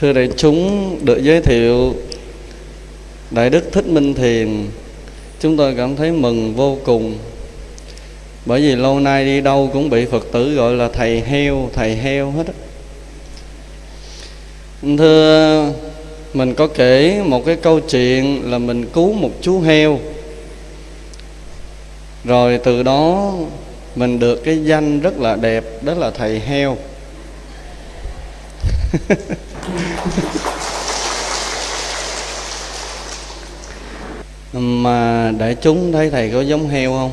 Thưa đại chúng, được giới thiệu Đại Đức Thích Minh Thiền. Chúng tôi cảm thấy mừng vô cùng. Bởi vì lâu nay đi đâu cũng bị Phật tử gọi là thầy heo, thầy heo hết Thưa, mình có kể một cái câu chuyện là mình cứu một chú heo. Rồi từ đó mình được cái danh rất là đẹp Đó là thầy heo. mà đại chúng thấy thầy có giống heo không?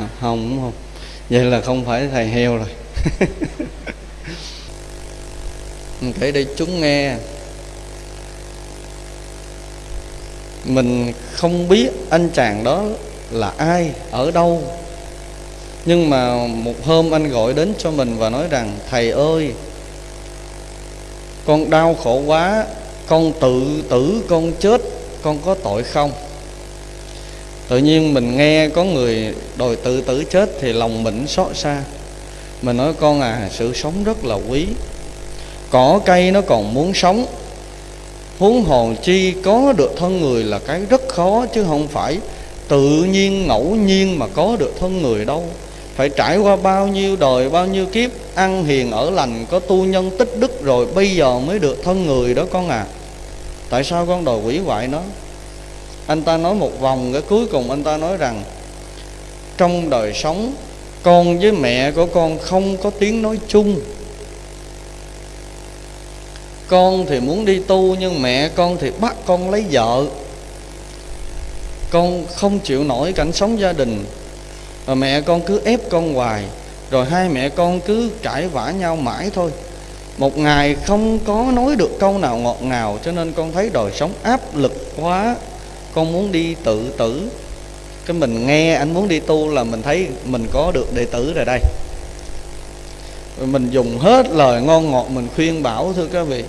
À, không đúng không? Vậy là không phải thầy heo rồi. Mình kể để chúng nghe. Mình không biết anh chàng đó là ai ở đâu. Nhưng mà một hôm anh gọi đến cho mình và nói rằng thầy ơi con đau khổ quá, con tự tử, con chết, con có tội không? Tự nhiên mình nghe có người đòi tự tử chết thì lòng mình xót xa. Mình nói, con à sự sống rất là quý. Cỏ cây nó còn muốn sống. Huống hồn chi có được thân người là cái rất khó, chứ không phải tự nhiên ngẫu nhiên mà có được thân người đâu phải trải qua bao nhiêu đời, bao nhiêu kiếp, ăn hiền ở lành, có tu nhân tích đức rồi bây giờ mới được thân người đó con à. Tại sao con đòi quỷ hoại nó? Anh ta nói một vòng, cái cuối cùng anh ta nói rằng, trong đời sống, con với mẹ của con không có tiếng nói chung. Con thì muốn đi tu, nhưng mẹ con thì bắt con lấy vợ. Con không chịu nổi cảnh sống gia đình và mẹ con cứ ép con hoài, rồi hai mẹ con cứ cãi vã nhau mãi thôi. Một ngày không có nói được câu nào ngọt ngào, cho nên con thấy đời sống áp lực quá. Con muốn đi tự tử. Cái mình nghe anh muốn đi tu là mình thấy mình có được đệ tử rồi đây. Rồi mình dùng hết lời ngon ngọt mình khuyên bảo, thưa các vị.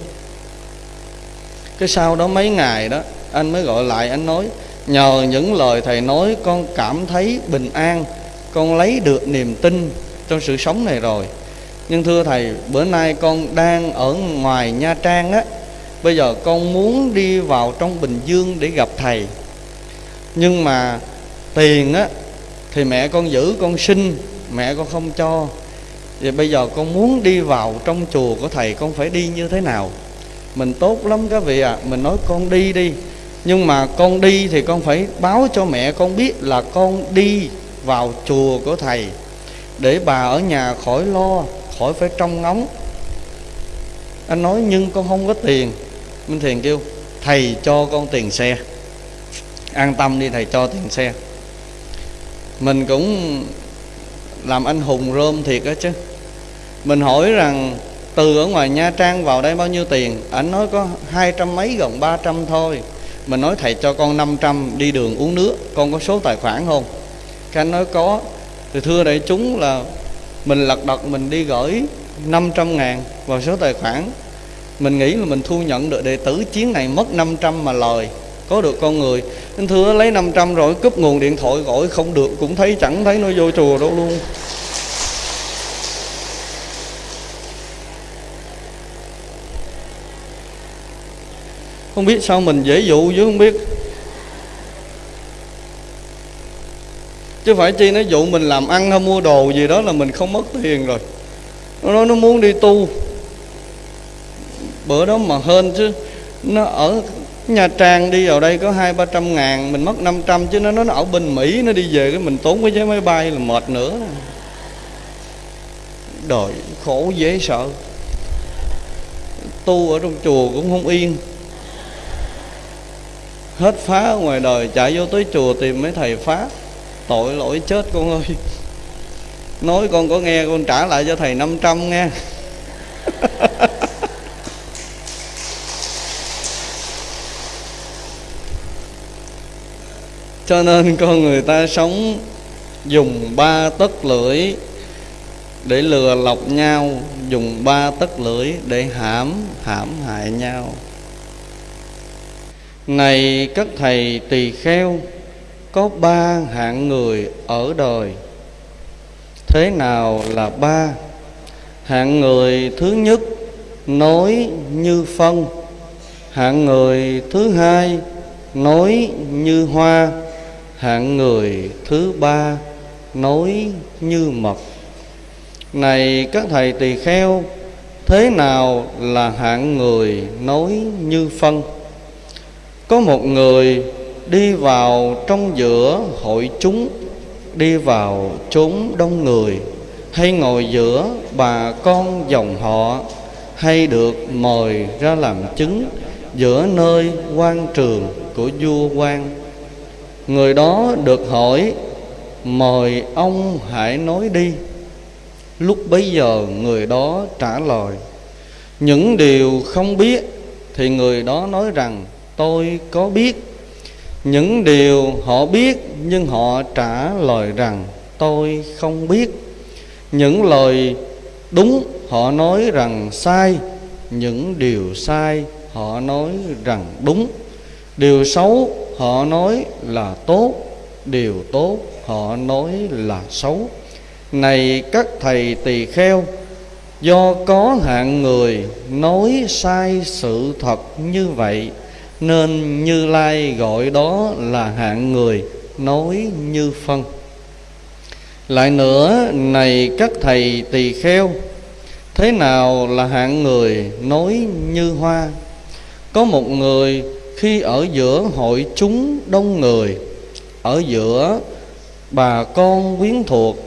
Cái sau đó mấy ngày đó, anh mới gọi lại, anh nói, nhờ những lời thầy nói, con cảm thấy bình an con lấy được niềm tin trong sự sống này rồi. Nhưng thưa thầy, bữa nay con đang ở ngoài nha trang á, bây giờ con muốn đi vào trong bình dương để gặp thầy. Nhưng mà tiền á, thì mẹ con giữ, con xin, mẹ con không cho. Vậy bây giờ con muốn đi vào trong chùa của thầy, con phải đi như thế nào? Mình tốt lắm các vị ạ à. mình nói con đi đi. Nhưng mà con đi thì con phải báo cho mẹ con biết là con đi vào chùa của thầy, để bà ở nhà khỏi lo, khỏi phải trông ngóng. Anh nói, nhưng con không có tiền. Minh thiền kêu, thầy cho con tiền xe. An tâm đi, thầy cho tiền xe. Mình cũng làm anh hùng rơm thiệt đó chứ. Mình hỏi rằng, từ ở ngoài nha trang vào đây bao nhiêu tiền? Anh nói, có hai trăm mấy gần ba trăm thôi. Mình nói, thầy cho con 500 đi đường uống nước, con có số tài khoản không? Cái anh nói có. Thì thưa đại chúng là mình lật đật mình đi gửi 500 ngàn vào số tài khoản. Mình nghĩ là mình thu nhận được đệ tử chiến này mất 500 mà lời, có được con người. Anh thưa lấy 500 rồi, cúp nguồn điện thoại gọi, không được cũng thấy, chẳng thấy nó vô chùa đâu luôn. Không biết sao mình dễ dụ chứ, không biết. Chứ phải chi nó dụ mình làm ăn hay mua đồ gì đó là mình không mất tiền rồi. Nó nói nó muốn đi tu. Bữa đó mà hên chứ. Nó ở Nha Trang đi, vào đây có hai, ba trăm ngàn, Mình mất 500 chứ nó nó ở bên Mỹ, Nó đi về cái mình tốn cái vé máy bay là mệt nữa. Đời khổ dễ sợ. Tu ở trong chùa cũng không yên. Hết phá ở ngoài đời, Chạy vô tới chùa tìm mấy thầy phá. Tội lỗi chết con ơi. Nói con có nghe, con trả lại cho thầy 500 nghe. Cho nên con người ta sống dùng ba tấc lưỡi để lừa lọc nhau, dùng ba tấc lưỡi để hãm hãm hại nhau. Này các thầy tỳ kheo có ba hạng người ở đời. Thế nào là ba? Hạng người thứ nhất, nói như phân hạng người thứ hai, nói như hoa. Hạng người thứ ba, nói như mật. Này các thầy tỳ kheo, thế nào là hạng người nói như phân có một người đi vào trong giữa hội chúng, đi vào chốn đông người. Hay ngồi giữa bà con dòng họ, hay được mời ra làm chứng giữa nơi quan trường của vua quan người đó được hỏi, mời ông hãy nói đi. Lúc bấy giờ người đó trả lời, những điều không biết thì người đó nói rằng, tôi có biết những điều họ biết nhưng họ trả lời rằng, tôi không biết. Những lời đúng họ nói rằng sai, những điều sai họ nói rằng đúng. Điều xấu họ nói là tốt, điều tốt họ nói là xấu. Này các thầy tỳ kheo, do có hạng người nói sai sự thật như vậy nên như lai gọi đó là hạng người nói như phân. Lại nữa, này các thầy tỳ kheo, thế nào là hạng người nói như hoa? Có một người khi ở giữa hội chúng đông người, ở giữa bà con quyến thuộc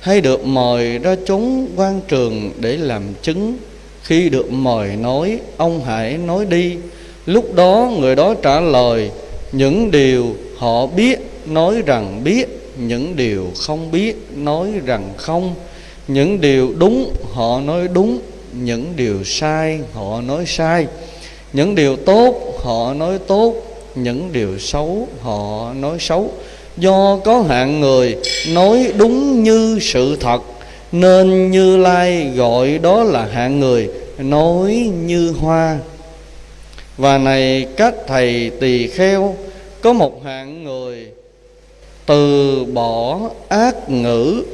hay được mời ra chúng quan trường để làm chứng. Khi được mời nói, ông hãy nói đi lúc đó người đó trả lời, những điều họ biết, nói rằng biết, những điều không biết, nói rằng không. Những điều đúng, họ nói đúng, những điều sai, họ nói sai. Những điều tốt, họ nói tốt, những điều xấu, họ nói xấu. Do có hạng người nói đúng như sự thật, nên như lai gọi đó là hạng người nói như hoa và này các thầy tỳ kheo, có một hạng người từ bỏ ác ngữ,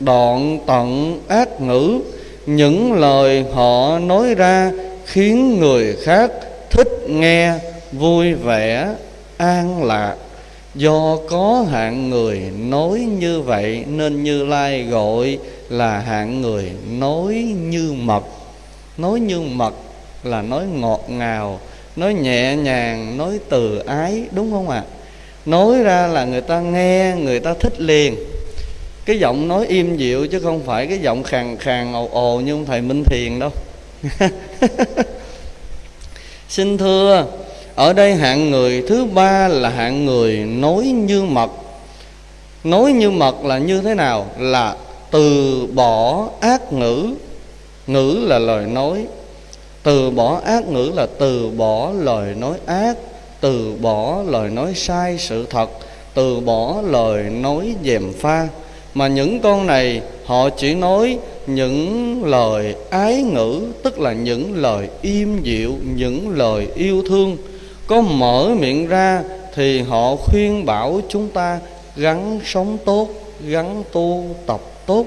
đoạn tận ác ngữ, những lời họ nói ra khiến người khác thích nghe, vui vẻ, an lạc. Do có hạng người nói như vậy nên như lai gọi là hạng người nói như mật. Nói như mật là nói ngọt ngào nói nhẹ nhàng, nói từ ái, đúng không ạ? À? nói ra là người ta nghe, người ta thích liền. Cái giọng nói im dịu chứ không phải cái giọng khàn khàn, ồ ồ như ông thầy minh thiền đâu. Xin thưa, ở đây hạng người, thứ ba là hạng người nói như mật. Nói như mật là như thế nào? Là từ bỏ ác ngữ. Ngữ là lời nói từ bỏ ác ngữ là từ bỏ lời nói ác, từ bỏ lời nói sai sự thật, từ bỏ lời nói dèm pha. Mà những con này, họ chỉ nói những lời ái ngữ, tức là những lời im dịu, những lời yêu thương. Có mở miệng ra thì họ khuyên bảo chúng ta gắn sống tốt gắn tu tập tốt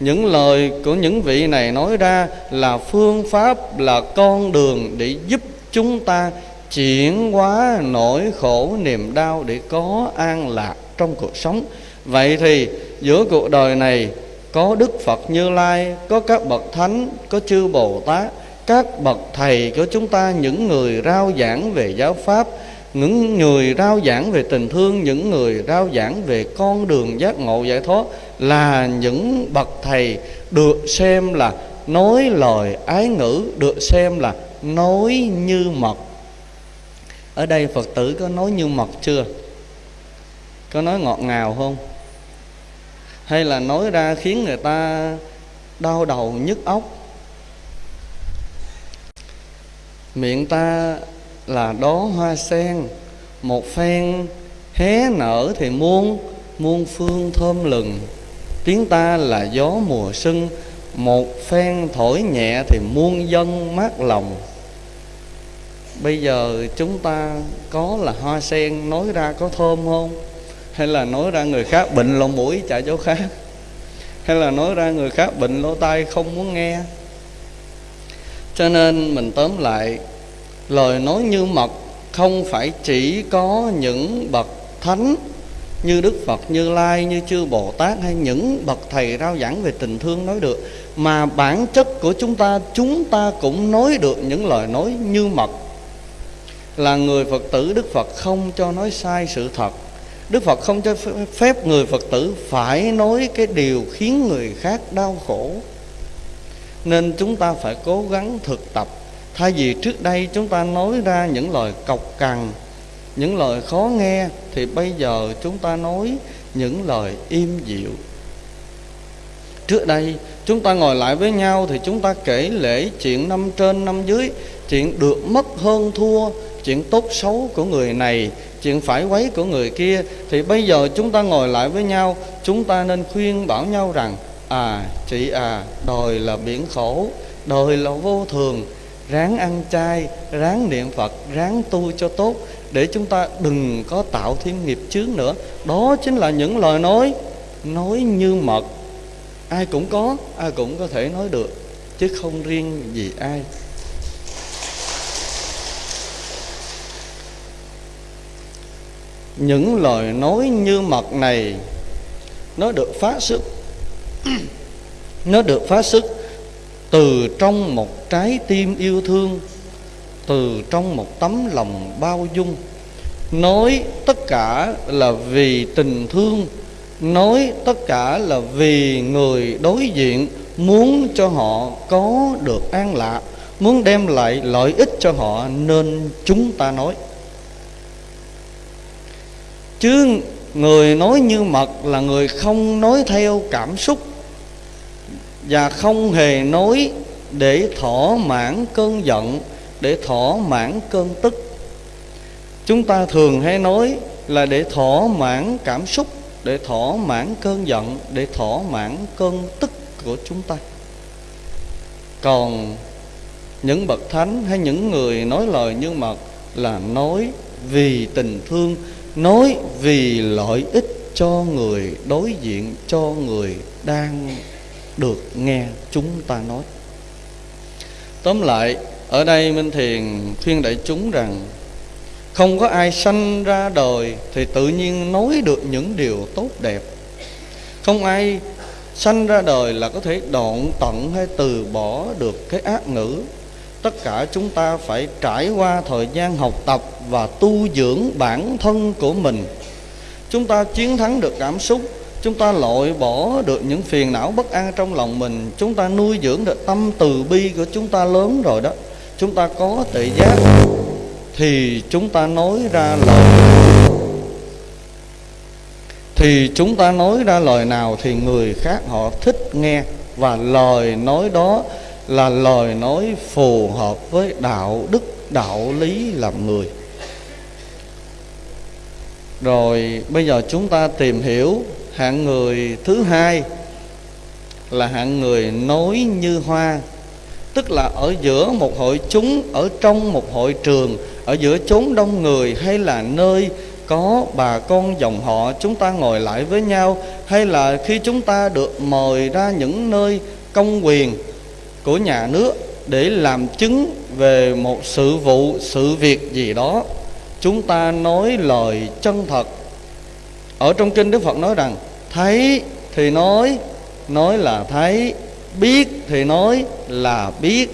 những lời của những vị này nói ra là phương pháp, là con đường để giúp chúng ta chuyển hóa nỗi khổ niềm đau để có an lạc trong cuộc sống. Vậy thì, giữa cuộc đời này, có đức phật như lai, có các bậc thánh, có chư bồ tát, các bậc thầy của chúng ta, những người rao giảng về giáo pháp, những người rao giảng về tình thương, những người rao giảng về con đường giác ngộ giải thoát là những bậc thầy được xem là nói lời ái ngữ, được xem là nói như mật. Ở đây phật tử có nói như mật chưa? Có nói ngọt ngào không? Hay là nói ra khiến người ta đau đầu nhức óc? Miệng ta là đó hoa sen, một phen hé nở thì muôn muôn phương thơm lừng tiếng ta là gió mùa xuân một phen thổi nhẹ thì muôn dân mát lòng. Bây giờ chúng ta có là hoa sen nói ra có thơm không? Hay là nói ra người khác bệnh lỗ mũi chạy chỗ khác? Hay là nói ra người khác bệnh lỗ tai không muốn nghe? Cho nên mình tóm lại, lời nói như mật không phải chỉ có những bậc thánh như Đức Phật, Như Lai, như chư Bồ Tát hay những bậc thầy rao giảng về tình thương nói được, mà bản chất của chúng ta chúng ta cũng nói được những lời nói như mật. Là người Phật tử, Đức Phật không cho nói sai sự thật. Đức Phật không cho phép người Phật tử phải nói cái điều khiến người khác đau khổ. Nên chúng ta phải cố gắng thực tập. Thay vì trước đây chúng ta nói ra những lời cọc cằn những lời khó nghe Thì bây giờ chúng ta nói những lời im dịu. Trước đây, chúng ta ngồi lại với nhau Thì chúng ta kể lễ chuyện năm trên năm dưới, Chuyện được mất hơn thua, Chuyện tốt xấu của người này, chuyện phải quấy của người kia. Thì bây giờ chúng ta ngồi lại với nhau, chúng ta nên khuyên bảo nhau rằng à chị à đời là biển khổ đời là vô thường. Ráng ăn chay, ráng niệm phật, ráng tu cho tốt để chúng ta đừng có tạo thêm nghiệp chướng nữa. Đó chính là những lời nói nói như mật. Ai cũng có, ai cũng có thể nói được, chứ không riêng gì ai. Những lời nói như mật này, nó được phát xuất nó được phát xuất từ trong một trái tim yêu thương từ trong một tấm lòng bao dung, nói tất cả là vì tình thương, nói tất cả là vì người đối diện, muốn cho họ có được an lạc muốn đem lại lợi ích cho họ nên chúng ta nói. Chứ người nói như mật là người không nói theo cảm xúc và không hề nói để thỏa mãn cơn giận để thỏa mãn cơn tức. Chúng ta thường hay nói là để thỏa mãn cảm xúc, để thỏa mãn cơn giận, để thỏa mãn cơn tức của chúng ta. Còn những bậc thánh hay những người nói lời như mật là nói vì tình thương, nói vì lợi ích cho người, đối diện cho người đang được nghe chúng ta nói. Tóm lại ở đây minh thiền khuyên đại chúng rằng, không có ai sanh ra đời thì tự nhiên nói được những điều tốt đẹp. Không ai sanh ra đời là có thể đoạn tận hay từ bỏ được cái ác ngữ. Tất cả chúng ta phải trải qua thời gian học tập và tu dưỡng bản thân của mình. Chúng ta chiến thắng được cảm xúc, chúng ta loại bỏ được những phiền não bất an trong lòng mình, chúng ta nuôi dưỡng được tâm từ bi của chúng ta lớn rồi đó chúng ta có tự giác, thì chúng ta nói ra lời. Thì chúng ta nói ra lời nào thì người khác họ thích nghe, và lời nói đó là lời nói phù hợp với đạo đức, đạo lý làm người. Rồi bây giờ chúng ta tìm hiểu hạng người thứ hai là hạng người nói như hoa tức là ở giữa một hội chúng, ở trong một hội trường, ở giữa chốn đông người hay là nơi có bà con dòng họ, chúng ta ngồi lại với nhau, hay là khi chúng ta được mời ra những nơi công quyền của nhà nước để làm chứng về một sự vụ, sự việc gì đó, chúng ta nói lời chân thật. Ở trong kinh đức phật nói rằng, thấy thì nói nói là thấy biết thì nói là biết,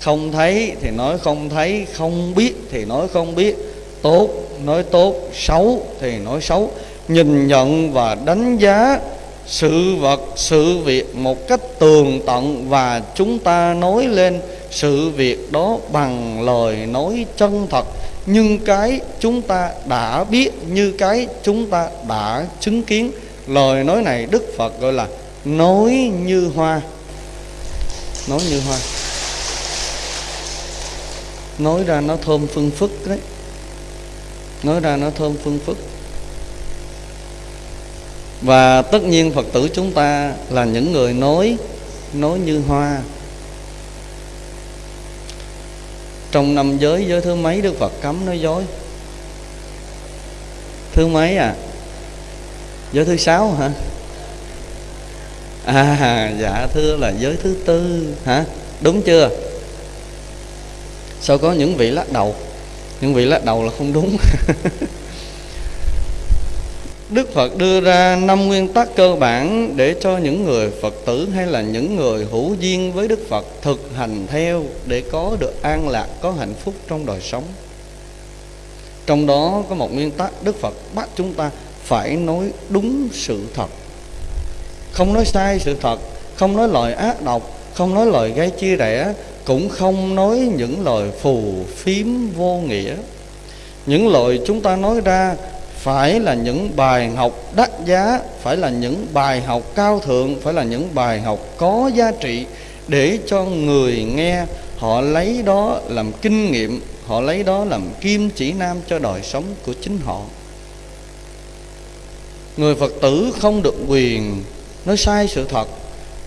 không thấy thì nói không thấy, không biết thì nói không biết, tốt nói tốt, xấu thì nói xấu. Nhìn nhận và đánh giá sự vật, sự việc một cách tường tận và chúng ta nói lên sự việc đó bằng lời nói chân thật. Nhưng cái chúng ta đã biết như cái chúng ta đã chứng kiến. Lời nói này đức phật gọi là nói như hoa nói như hoa. Nói ra nó thơm phương phức đấy. Nói ra nó thơm phương phức. Và tất nhiên phật tử chúng ta là những người nói nói như hoa. Trong năm giới giới thứ mấy đức phật cấm nói dối? Thứ mấy à? Giới thứ sáu hả? À dạ thưa là giới thứ tư hả đúng chưa sao có những vị lắc đầu những vị lắc đầu là không đúng Đức Phật đưa ra năm nguyên tắc cơ bản để cho những người Phật tử hay là những người hữu duyên với Đức Phật thực hành theo để có được an lạc, có hạnh phúc trong đời sống. Trong đó có một nguyên tắc Đức Phật bắt chúng ta phải nói đúng sự thật. Không nói sai sự thật, không nói lời ác độc, không nói lời gây chia rẽ, cũng không nói những lời phù phiếm vô nghĩa. Những lời chúng ta nói ra phải là những bài học đắt giá phải là những bài học cao thượng phải là những bài học có giá trị để cho người nghe họ lấy đó làm kinh nghiệm họ lấy đó làm kim chỉ nam cho đời sống của chính họ người phật tử không được quyền nói sai sự thật,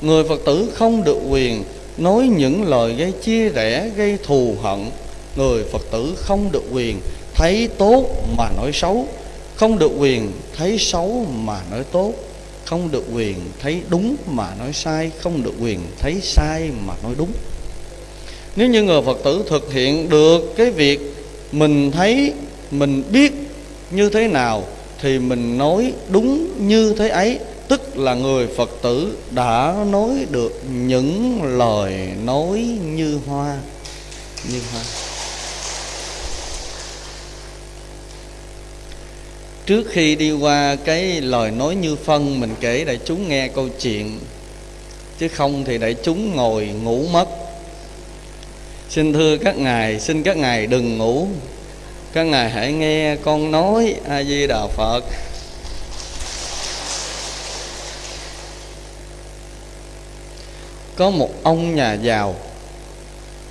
người phật tử không được quyền nói những lời gây chia rẽ, gây thù hận. Người phật tử không được quyền thấy tốt mà nói xấu, không được quyền thấy xấu mà nói tốt, không được quyền thấy đúng mà nói sai, không được quyền thấy sai mà nói đúng. Nếu như người phật tử thực hiện được cái việc mình thấy, mình biết như thế nào thì mình nói đúng như thế ấy tức là người phật tử đã nói được những lời nói như hoa như hoa. Trước khi đi qua cái lời nói như phân, mình kể đại chúng nghe câu chuyện. Chứ không thì đại chúng ngồi ngủ mất. Xin thưa các ngài, xin các ngài đừng ngủ. Các ngài hãy nghe con nói a di đà phật. Có một ông nhà giàu.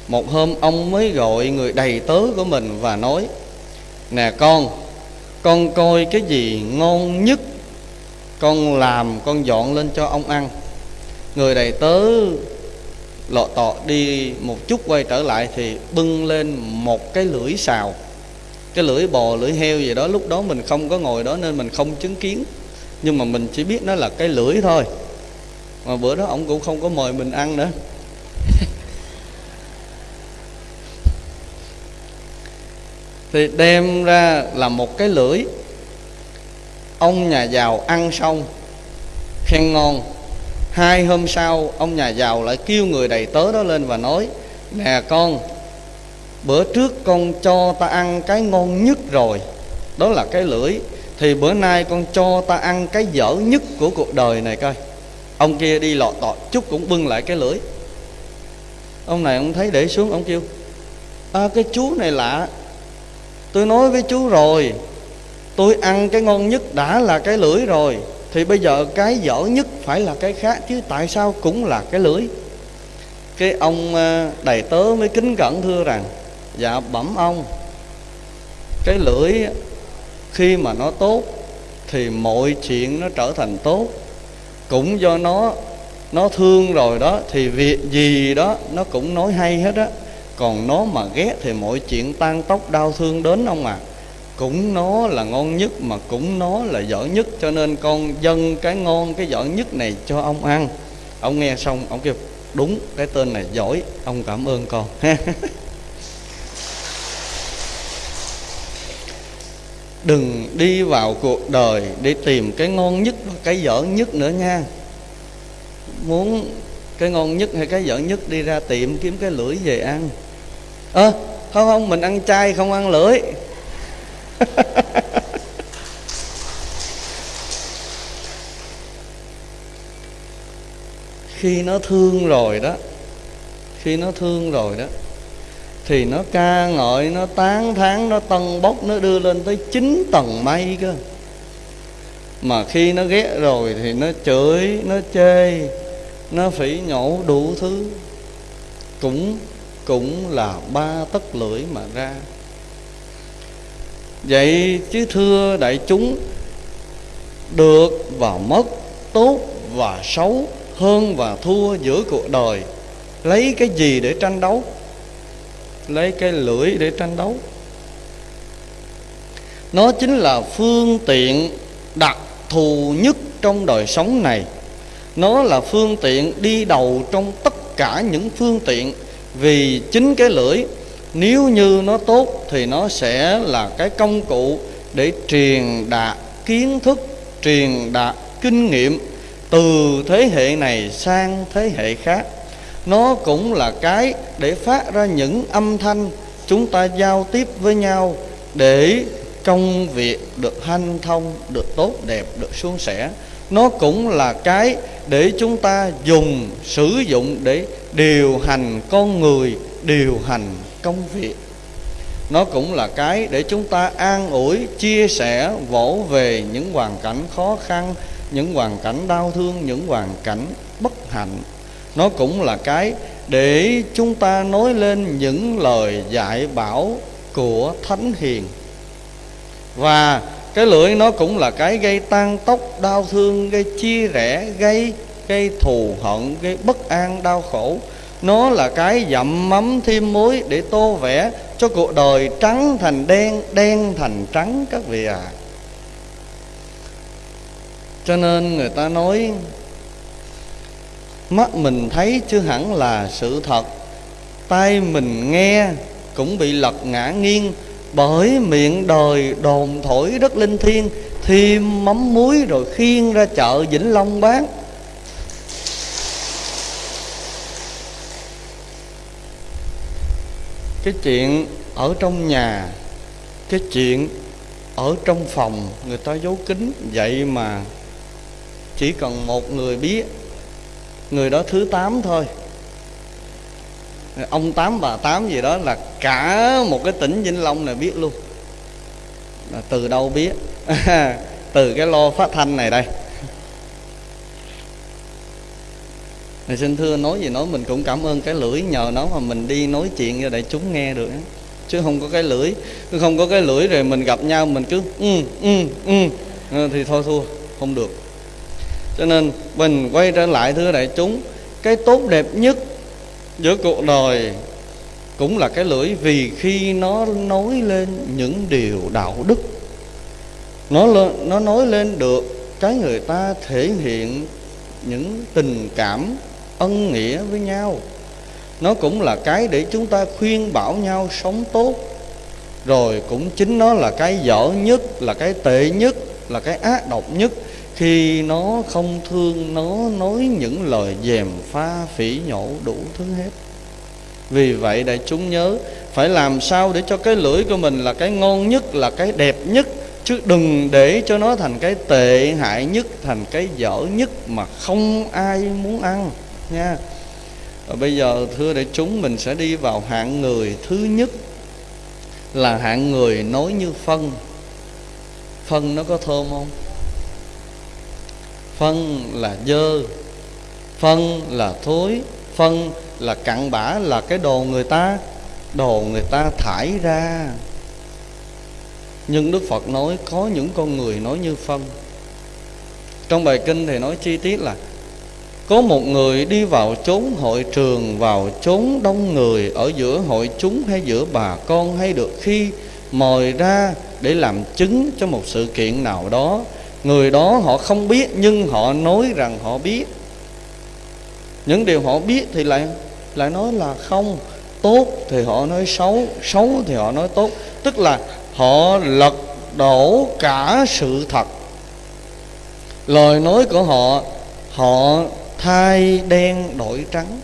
Một hôm ông mới gọi người đầy tớ của mình và nói, nè con con coi cái gì ngon nhất, con làm, con dọn lên cho ông ăn. Người đầy tớ lọ tọ đi một chút quay trở lại thì bưng lên một cái lưỡi xào. Cái lưỡi bò, lưỡi heo gì đó, lúc đó mình không có ngồi đó nên mình không chứng kiến. Nhưng mà mình chỉ biết nó là cái lưỡi thôi mà bữa đó ông cũng không có mời mình ăn nữa. Thì đem ra là một cái lưỡi. Ông nhà giàu ăn xong, khen ngon. Hai hôm sau, ông nhà giàu lại kêu người đầy tớ đó lên và nói, nè con, bữa trước con cho ta ăn cái ngon nhất rồi. Đó là cái lưỡi. Thì bữa nay con cho ta ăn cái dở nhất của cuộc đời này coi ông kia đi lọt tọt chút cũng bưng lại cái lưỡi. Ông này ông thấy để xuống ông kêu à, cái chú này lạ. Tôi nói với chú rồi tôi ăn cái ngon nhất đã là cái lưỡi rồi thì bây giờ cái dở nhất phải là cái khác chứ tại sao cũng là cái lưỡi? Cái ông à, đầy tớ mới kính cẩn thưa rằng dạ bẩm ông cái lưỡi khi mà nó tốt thì mọi chuyện nó trở thành tốt cũng do nó nó thương rồi đó, thì việc gì đó nó cũng nói hay hết á. Còn nó mà ghét thì mọi chuyện tan tóc đau thương đến ông à. Cũng nó là ngon nhất mà cũng nó là dở nhất, cho nên con dâng cái ngon, cái dở nhất này cho ông ăn. Ông nghe xong, ông kêu, đúng, cái tên này giỏi, ông cảm ơn con. đừng đi vào cuộc đời để tìm cái ngon nhất và cái dở nhất nữa nha. Muốn cái ngon nhất hay cái dở nhất đi ra tiệm kiếm cái lưỡi về ăn. Ơ à, không không mình ăn chay không ăn lưỡi. Khi nó thương rồi đó khi nó thương rồi đó thì nó ca ngợi, nó tán thán, nó tân bốc, nó đưa lên tới chín tầng mây cơ. Mà khi nó ghét rồi thì nó chửi, nó chê, nó phỉ nhổ đủ thứ. Cũng cũng là ba tấc lưỡi mà ra. Vậy chứ thưa đại chúng, được và mất, tốt và xấu, hơn và thua giữa cuộc đời. Lấy cái gì để tranh đấu? Lấy cái lưỡi để tranh đấu. Nó chính là phương tiện đặc thù nhất trong đời sống này. Nó là phương tiện đi đầu trong tất cả những phương tiện. Vì chính cái lưỡi, nếu như nó tốt thì nó sẽ là cái công cụ để truyền đạt kiến thức, truyền đạt kinh nghiệm từ thế hệ này sang thế hệ khác nó cũng là cái để phát ra những âm thanh chúng ta giao tiếp với nhau để công việc được hanh thông, được tốt, đẹp, được suôn sẻ. Nó cũng là cái để chúng ta dùng, sử dụng để điều hành con người, điều hành công việc. Nó cũng là cái để chúng ta an ủi, chia sẻ, vỗ về những hoàn cảnh khó khăn, những hoàn cảnh đau thương, những hoàn cảnh bất hạnh nó cũng là cái để chúng ta nói lên những lời dạy bảo của thánh hiền. Và cái lưỡi nó cũng là cái gây tan tốc đau thương, gây chia rẽ, gây gây thù hận, gây bất an, đau khổ. Nó là cái dặm mắm thêm muối để tô vẽ cho cuộc đời trắng thành đen đen thành trắng các vị à cho nên người ta nói mắt mình thấy chưa hẳn là sự thật. Tai mình nghe cũng bị lật ngã nghiêng. Bởi miệng đời đồn thổi đất linh thiêng, thêm mắm muối rồi khiêng ra chợ vĩnh long bán. Cái chuyện ở trong nhà, cái chuyện ở trong phòng người ta giấu kín, vậy mà chỉ cần một người biết người đó thứ tám thôi. Ông tám, bà tám gì đó là cả một cái tỉnh vĩnh long này biết luôn. Là từ đâu biết? Từ cái lo phát thanh này đây. Thì xin thưa, nói gì nói mình cũng cảm ơn cái lưỡi nhờ nó mà mình đi nói chuyện cho đại chúng nghe được chứ không có cái lưỡi chứ không có cái lưỡi rồi mình gặp nhau mình cứ ừ ừ ừ. Ờ, thì thôi thua, không được cho nên mình quay trở lại thưa đại chúng, cái tốt đẹp nhất giữa cuộc đời cũng là cái lưỡi vì khi nó nói lên những điều đạo đức. Nó nó nói lên được cái người ta thể hiện những tình cảm ân nghĩa với nhau. Nó cũng là cái để chúng ta khuyên bảo nhau sống tốt. Rồi cũng chính nó là cái dở nhất, là cái tệ nhất, là cái ác độc nhất khi nó không thương, nó nói những lời dèm pha phỉ nhổ đủ thứ hết. Vì vậy đại chúng nhớ, phải làm sao để cho cái lưỡi của mình là cái ngon nhất, là cái đẹp nhất, chứ đừng để cho nó thành cái tệ hại nhất, thành cái dở nhất mà không ai muốn ăn, nha. Và bây giờ, thưa đại chúng, mình sẽ đi vào hạng người thứ nhất, là hạng người nói như phân. Phân nó có thơm không? Phân là dơ, phân là thối, phân là cặn bã là cái đồ người ta, đồ người ta thải ra. Nhưng đức phật nói có những con người nói như phân. Trong bài kinh thì nói chi tiết là có một người đi vào chốn hội trường, vào chốn đông người, ở giữa hội chúng hay giữa bà con hay được khi mời ra để làm chứng cho một sự kiện nào đó người đó họ không biết, nhưng họ nói rằng họ biết. Những điều họ biết thì lại lại nói là không. Tốt thì họ nói xấu xấu thì họ nói tốt. Tức là họ lật đổ cả sự thật. Lời nói của họ họ thay đen đổi trắng.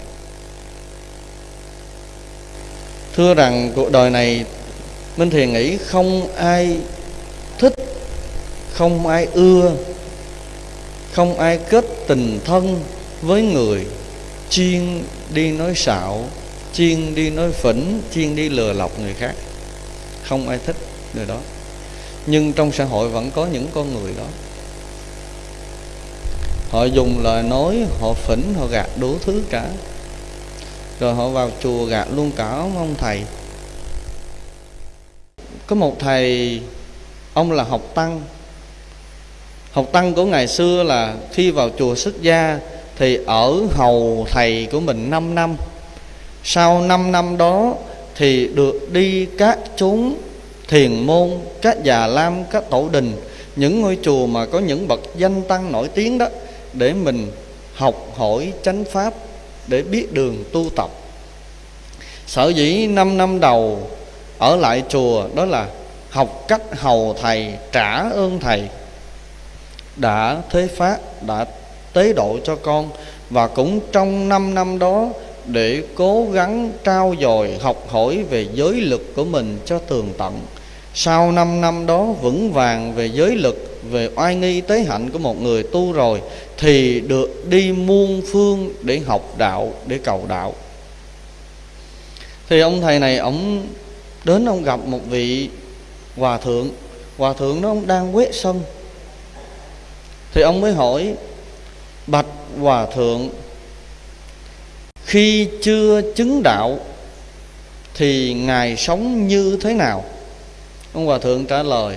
Thưa rằng cuộc đời này, minh thiền nghĩ không ai không ai ưa, không ai kết tình thân với người. Chuyên đi nói xạo chuyên đi nói phỉnh chuyên đi lừa lọc người khác. Không ai thích người đó. Nhưng trong xã hội vẫn có những con người đó. Họ dùng lời nói, họ phỉnh, họ gạt đủ thứ cả. Rồi họ vào chùa gạt luôn cả ông thầy. Có một thầy, ông là học tăng học tăng của ngày xưa là khi vào chùa xuất gia thì ở hầu thầy của mình 5 năm. Sau 5 năm đó thì được đi các chốn thiền môn, các già lam, các tổ đình, những ngôi chùa mà có những bậc danh tăng nổi tiếng đó, để mình học hỏi chánh pháp, để biết đường tu tập. Sở dĩ 5 năm đầu ở lại chùa đó là học cách hầu thầy, trả ơn thầy đã thế phát, đã tế độ cho con và cũng trong 5 năm đó để cố gắng trao dồi, học hỏi về giới lực của mình cho tường tận. Sau 5 năm đó vững vàng về giới lực về oai nghi tế hạnh của một người tu rồi thì được đi muôn phương để học đạo, để cầu đạo. Thì ông thầy này, ông đến ông gặp một vị hòa thượng. Hòa thượng đó ông đang quét sân thì ông mới hỏi bạch hòa thượng, khi chưa chứng đạo thì ngài sống như thế nào? Ông hòa thượng trả lời,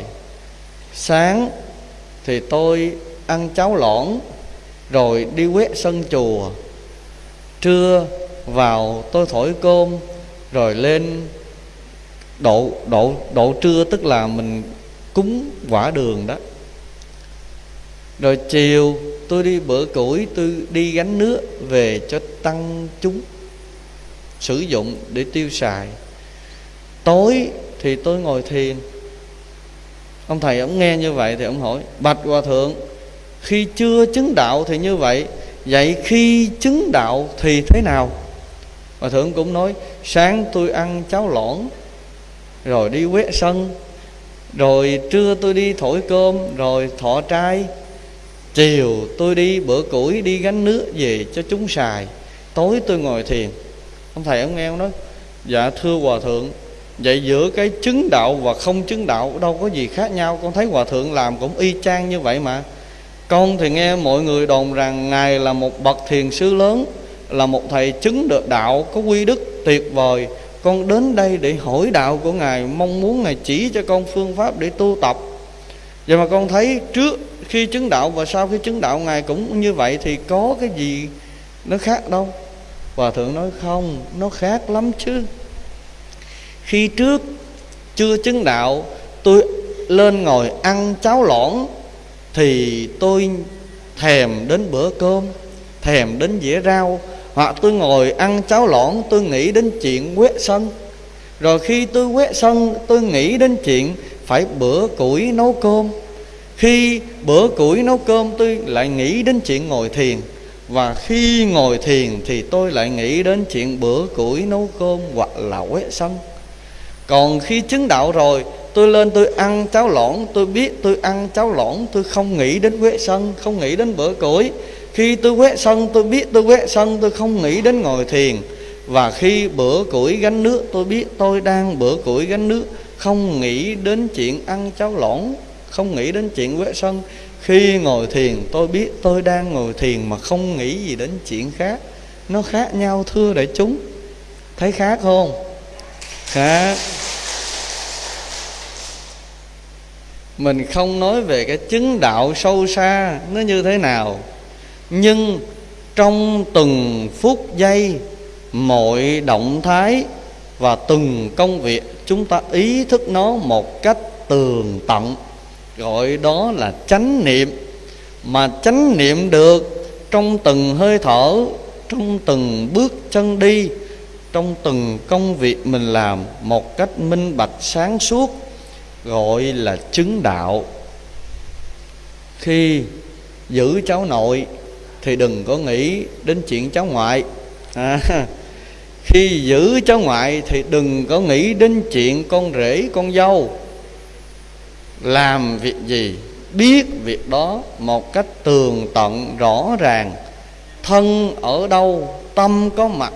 sáng thì tôi ăn cháo lõn, rồi đi quét sân chùa. Trưa vào tôi thổi cơm, rồi lên độ độ độ trưa tức là mình cúng quả đường đó rồi chiều tôi đi bữa củi, tôi đi gánh nước về cho tăng chúng, sử dụng để tiêu xài. Tối thì tôi ngồi thiền. Ông thầy ông nghe như vậy thì ông hỏi, bạch hòa thượng, khi chưa chứng đạo thì như vậy vậy khi chứng đạo thì thế nào? Hòa thượng cũng nói, sáng tôi ăn cháo lõn, rồi đi quét sân, rồi trưa tôi đi thổi cơm, rồi thọ trai chiều tôi đi bữa củi, đi gánh nước về cho chúng xài. Tối tôi ngồi thiền. Ông thầy ông nghe ông nói dạ thưa hòa thượng, vậy giữa cái chứng đạo và không chứng đạo đâu có gì khác nhau. Con thấy hòa thượng làm cũng y chang như vậy mà. Con thì nghe mọi người đồn rằng ngài là một bậc thiền sư lớn, là một thầy chứng được đạo, có quy đức tuyệt vời. Con đến đây để hỏi đạo của ngài, mong muốn ngài chỉ cho con phương pháp để tu tập. Vậy mà con thấy trước khi chứng đạo và sau khi chứng đạo ngài cũng như vậy thì có cái gì nó khác đâu. Hòa thượng nói không, nó khác lắm chứ. Khi trước chưa chứng đạo, tôi lên ngồi ăn cháo lỏng thì tôi thèm đến bữa cơm, thèm đến dĩa rau. Hoặc tôi ngồi ăn cháo lỏng tôi nghĩ đến chuyện quét sân. Rồi khi tôi quét sân, tôi nghĩ đến chuyện phải bữa củi nấu cơm khi bữa củi nấu cơm tôi lại nghĩ đến chuyện ngồi thiền, và khi ngồi thiền thì tôi lại nghĩ đến chuyện bữa củi nấu cơm hoặc là quét sân còn khi chứng đạo rồi, tôi lên tôi ăn cháo lõn, tôi biết tôi ăn cháo lõn, tôi không nghĩ đến quét sân không nghĩ đến bữa củi. Khi tôi quét sân tôi biết tôi quét sân tôi không nghĩ đến ngồi thiền. Và khi bữa củi gánh nước, tôi biết tôi đang bữa củi gánh nước, không nghĩ đến chuyện ăn cháo lõn không nghĩ đến chuyện quế sân khi ngồi thiền, tôi biết tôi đang ngồi thiền mà không nghĩ gì đến chuyện khác. Nó khác nhau thưa đại chúng. Thấy khác không? Khác. Mình không nói về cái chứng đạo sâu xa, nó như thế nào. Nhưng trong từng phút giây, mọi động thái và từng công việc, chúng ta ý thức nó một cách tường tận gọi đó là chánh niệm. Mà chánh niệm được trong từng hơi thở trong từng bước chân đi trong từng công việc mình làm một cách minh bạch sáng suốt gọi là chứng đạo. Khi giữ cháu nội thì đừng có nghĩ đến chuyện cháu ngoại. À, khi giữ cháu ngoại thì đừng có nghĩ đến chuyện con rể con dâu làm việc gì? Biết việc đó một cách tường tận, rõ ràng. Thân ở đâu, tâm có mặt,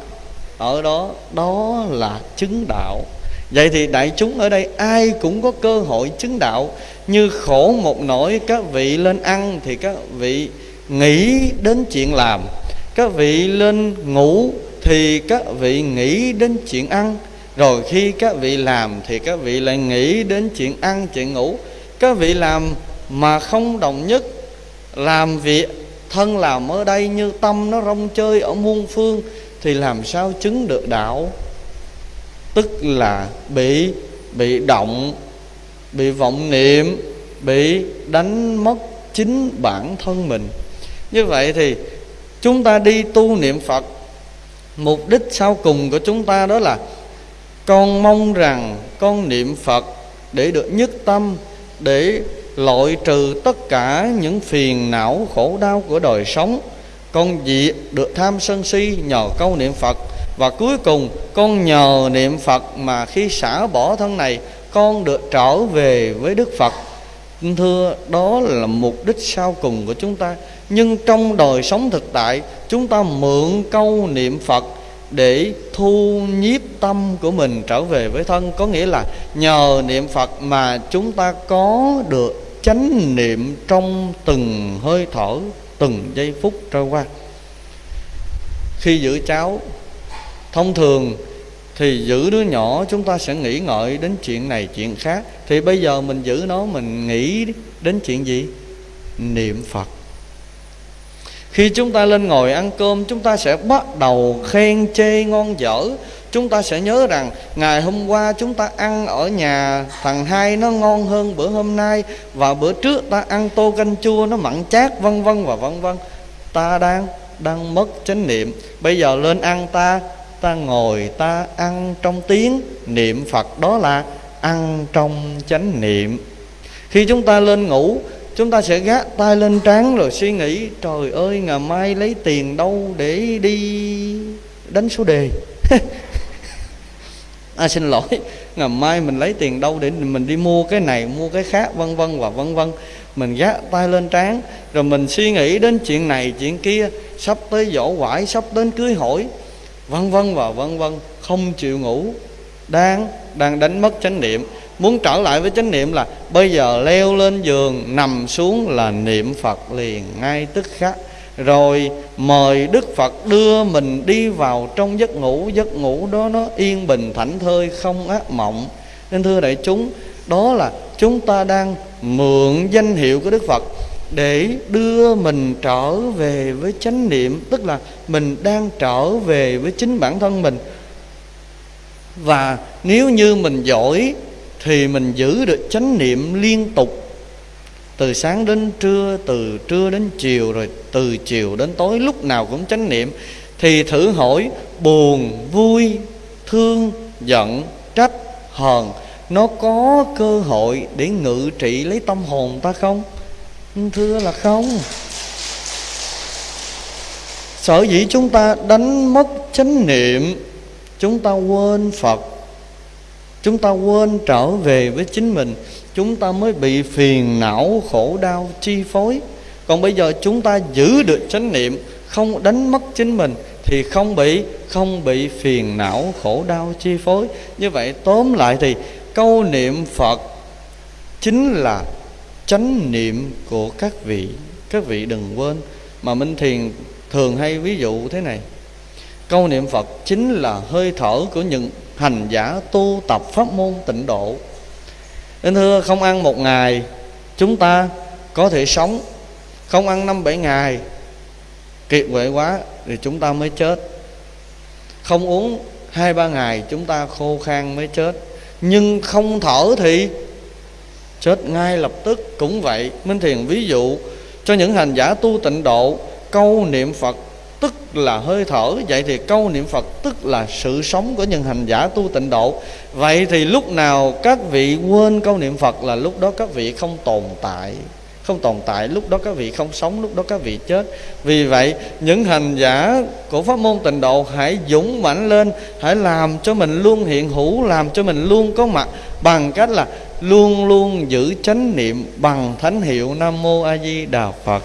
ở đó đó là chứng đạo. Vậy thì đại chúng ở đây ai cũng có cơ hội chứng đạo. Như khổ một nỗi, các vị lên ăn thì các vị nghĩ đến chuyện làm. Các vị lên ngủ thì các vị nghĩ đến chuyện ăn. Rồi khi các vị làm thì các vị lại nghĩ đến chuyện ăn, chuyện ngủ các vị làm mà không đồng nhất, làm việc thân làm ở đây như tâm nó rong chơi ở muôn phương, thì làm sao chứng được đạo? Tức là bị bị động, bị vọng niệm, bị đánh mất chính bản thân mình. Như vậy thì chúng ta đi tu niệm phật, mục đích sau cùng của chúng ta đó là con mong rằng con niệm phật để được nhất tâm để loại trừ tất cả những phiền não khổ đau của đời sống. Con diệt được tham sân si nhờ câu niệm phật. Và cuối cùng, con nhờ niệm phật mà khi xả bỏ thân này, con được trở về với đức phật. Thưa, đó là mục đích sau cùng của chúng ta. Nhưng trong đời sống thực tại, chúng ta mượn câu niệm phật để thu nhiếp tâm của mình trở về với thân. Có nghĩa là nhờ niệm phật mà chúng ta có được chánh niệm trong từng hơi thở, từng giây phút trôi qua. Khi giữ cháu, thông thường thì giữ đứa nhỏ, chúng ta sẽ nghĩ ngợi đến chuyện này, chuyện khác. Thì bây giờ mình giữ nó, mình nghĩ đến chuyện gì? Niệm phật khi chúng ta lên ngồi ăn cơm, chúng ta sẽ bắt đầu khen chê ngon dở. Chúng ta sẽ nhớ rằng ngày hôm qua chúng ta ăn ở nhà thằng hai nó ngon hơn bữa hôm nay và bữa trước ta ăn tô canh chua nó mặn chát, vân vân và vân vân. Ta đang đang mất chánh niệm. Bây giờ lên ăn ta ta ngồi ta ăn trong tiếng niệm phật, đó là ăn trong chánh niệm. Khi chúng ta lên ngủ chúng ta sẽ gác tay lên trán rồi suy nghĩ, trời ơi, ngày mai lấy tiền đâu để đi đánh số đề? À xin lỗi, ngày mai mình lấy tiền đâu để mình đi mua cái này, mua cái khác, vân vân và vân vân. Mình gác tay lên trán, rồi mình suy nghĩ đến chuyện này, chuyện kia, sắp tới dỗ quải sắp đến cưới hỏi. Vân vân và vân vân, không chịu ngủ, đang đang đánh mất chánh niệm muốn trở lại với chánh niệm là bây giờ leo lên giường, nằm xuống là niệm phật liền ngay tức khắc. Rồi mời đức phật đưa mình đi vào trong giấc ngủ giấc ngủ đó nó yên bình, thảnh thơi, không ác mộng. Nên thưa đại chúng, đó là chúng ta đang mượn danh hiệu của đức phật để đưa mình trở về với chánh niệm, tức là mình đang trở về với chính bản thân mình. Và nếu như mình giỏi thì mình giữ được chánh niệm liên tục. Từ sáng đến trưa, từ trưa đến chiều, rồi từ chiều đến tối, lúc nào cũng chánh niệm. Thì thử hỏi, buồn, vui, thương, giận, trách, hờn, nó có cơ hội để ngự trị lấy tâm hồn ta không? Thưa là không. Sở dĩ chúng ta đánh mất chánh niệm, chúng ta quên phật chúng ta quên trở về với chính mình. Chúng ta mới bị phiền não, khổ đau, chi phối. Còn bây giờ chúng ta giữ được chánh niệm, không đánh mất chính mình, thì không bị không bị phiền não, khổ đau, chi phối. Như vậy tóm lại thì, câu niệm phật chính là chánh niệm của các vị. Các vị đừng quên. Mà minh thiền thường hay ví dụ thế này. Câu niệm phật chính là hơi thở của những hành giả tu tập pháp môn tịnh độ. Nên thưa, không ăn một ngày, chúng ta có thể sống. Không ăn năm bảy ngày, kiệt quệ quá thì chúng ta mới chết. Không uống hai ba ngày, chúng ta khô khan mới chết. Nhưng không thở thì chết ngay lập tức. Cũng vậy, minh thiền ví dụ cho những hành giả tu tịnh độ, câu niệm phật tức là hơi thở. Vậy thì câu niệm phật tức là sự sống của những hành giả tu tịnh độ. Vậy thì lúc nào các vị quên câu niệm phật là lúc đó các vị không tồn tại, không tồn tại. Lúc đó các vị không sống, lúc đó các vị chết. Vì vậy, những hành giả của pháp môn tịnh độ hãy dũng mãnh lên, hãy làm cho mình luôn hiện hữu, làm cho mình luôn có mặt. Bằng cách là luôn luôn giữ chánh niệm bằng thánh hiệu nam mô a di đà phật.